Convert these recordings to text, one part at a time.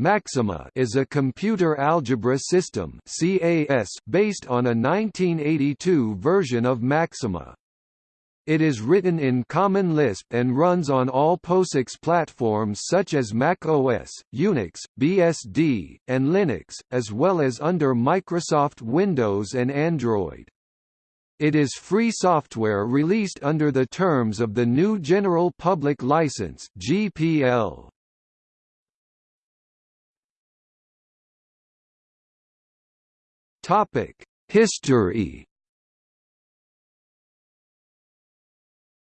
Maxima is a computer algebra system CAS based on a 1982 version of Macsyma. It is written in Common Lisp and runs on all POSIX platforms such as Mac OS, Unix, BSD, and Linux, as well as under Microsoft Windows and Android. It is free software released under the terms of the GNU General Public License (GPL). History.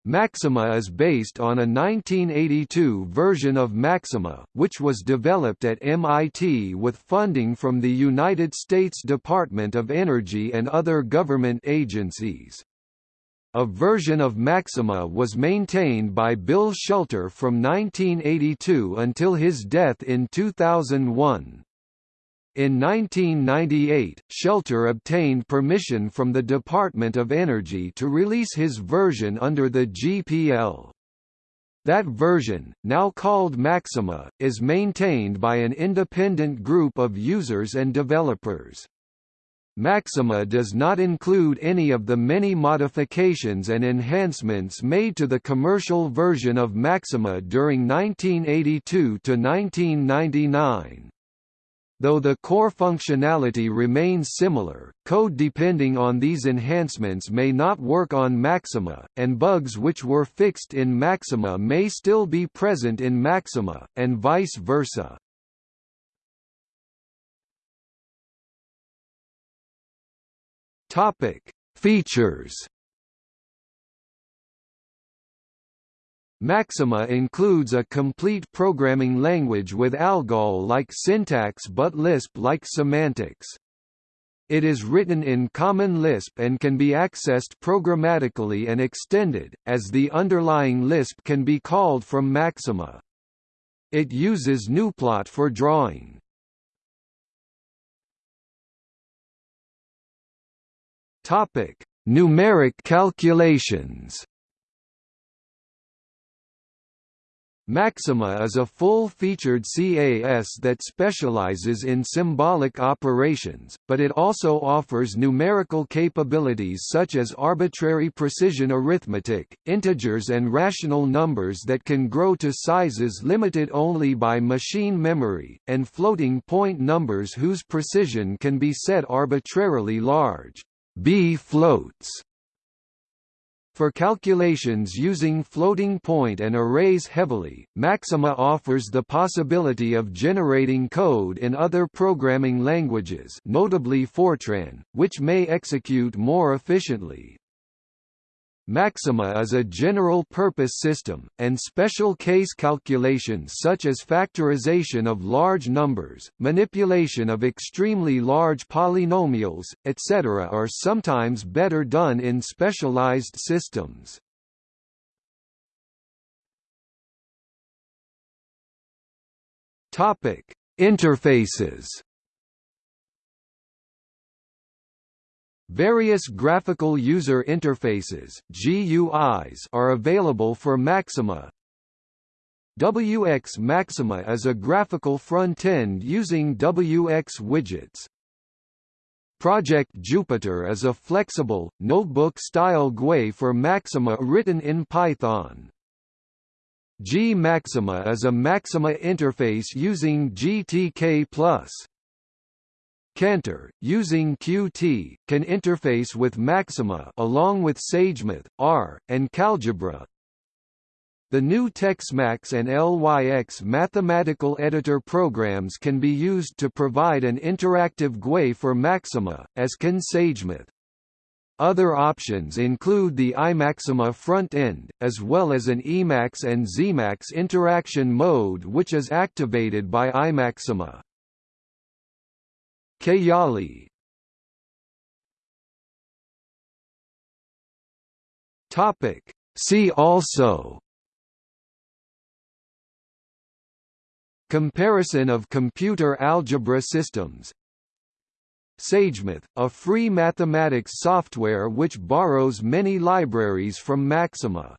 Maxima is based on a 1982 version of Macsyma, which was developed at MIT with funding from the United States Department of Energy and other government agencies. A version of Macsyma was maintained by Bill Schelter from 1982 until his death in 2001. In 1998, Schelter obtained permission from the Department of Energy to release his version under the GPL. That version, now called Maxima, is maintained by an independent group of users and developers. Maxima does not include any of the many modifications and enhancements made to the commercial version of Macsyma during 1982 to 1999. Though the core functionality remains similar, code depending on these enhancements may not work on Maxima, and bugs which were fixed in Macsyma may still be present in Maxima, and vice versa. Features Maxima includes a complete programming language with ALGOL-like syntax but Lisp-like semantics. It is written in Common Lisp and can be accessed programmatically and extended, as the underlying Lisp can be called from Maxima. It uses gnuplot for drawing. Numeric calculations Maxima is a full-featured CAS that specializes in symbolic operations, but it also offers numerical capabilities such as arbitrary precision arithmetic, integers and rational numbers that can grow to sizes limited only by machine memory, and floating point numbers whose precision can be set arbitrarily large. B floats for calculations using floating point and arrays heavily, Maxima offers the possibility of generating code in other programming languages notably Fortran, which may execute more efficiently. Maxima is a general-purpose system, and special case calculations such as factorization of large numbers, manipulation of extremely large polynomials, etc. are sometimes better done in specialized systems. Interfaces Various graphical user interfaces GUIs are available for Maxima. wxMaxima is a graphical front-end using wxWidgets. Project Jupyter is a flexible, notebook-style GUI for Maxima written in Python. G Maxima is a Maxima interface using GTK+. Cantor, using Qt, can interface with Maxima along with SageMath, R, and KAlgebra. The GNU TeXmacs and LYX mathematical editor programs can be used to provide an interactive GUI for Maxima, as can SageMath. Other options include the iMaxima front-end, as well as an Emacs and XEmacs interaction mode which is activated by iMaxima. Kayali Topic. See also. Comparison of computer algebra systems. SageMath, a free mathematics software which borrows many libraries from Maxima